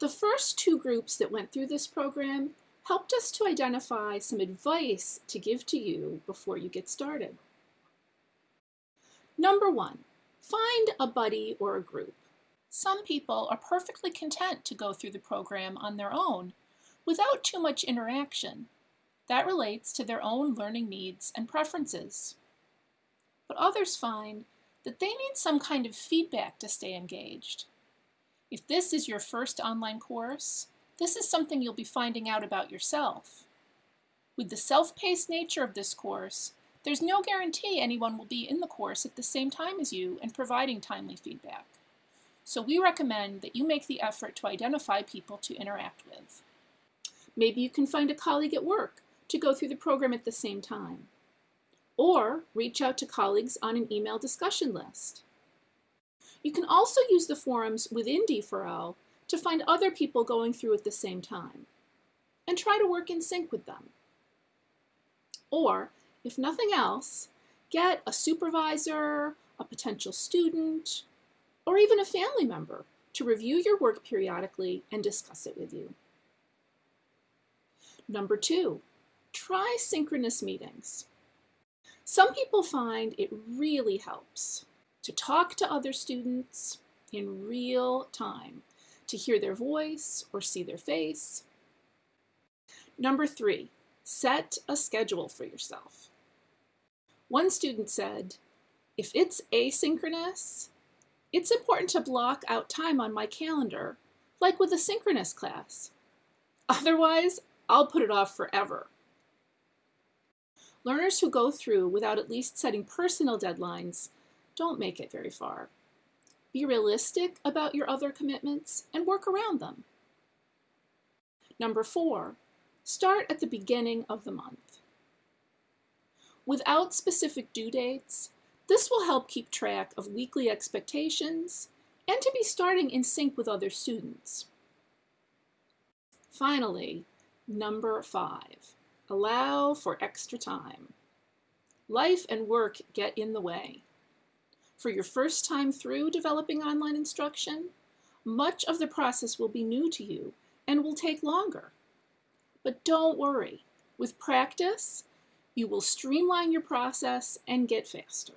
The first two groups that went through this program helped us to identify some advice to give to you before you get started. Number one, find a buddy or a group. Some people are perfectly content to go through the program on their own without too much interaction. That relates to their own learning needs and preferences. But others find that they need some kind of feedback to stay engaged. If this is your first online course, this is something you'll be finding out about yourself. With the self-paced nature of this course, there's no guarantee anyone will be in the course at the same time as you and providing timely feedback. So we recommend that you make the effort to identify people to interact with. Maybe you can find a colleague at work to go through the program at the same time. Or reach out to colleagues on an email discussion list. You can also use the forums within D4L to find other people going through at the same time and try to work in sync with them. Or, if nothing else, get a supervisor, a potential student, or even a family member to review your work periodically and discuss it with you. Number two, try synchronous meetings. Some people find it really helps to talk to other students in real time to hear their voice or see their face. Number three, set a schedule for yourself. One student said, if it's asynchronous, it's important to block out time on my calendar, like with a synchronous class. Otherwise, I'll put it off forever. Learners who go through without at least setting personal deadlines don't make it very far. Be realistic about your other commitments and work around them. Number four, start at the beginning of the month. Without specific due dates, this will help keep track of weekly expectations and to be starting in sync with other students. Finally, number five, allow for extra time. Life and work get in the way. For your first time through developing online instruction, much of the process will be new to you and will take longer. But don't worry, with practice, you will streamline your process and get faster.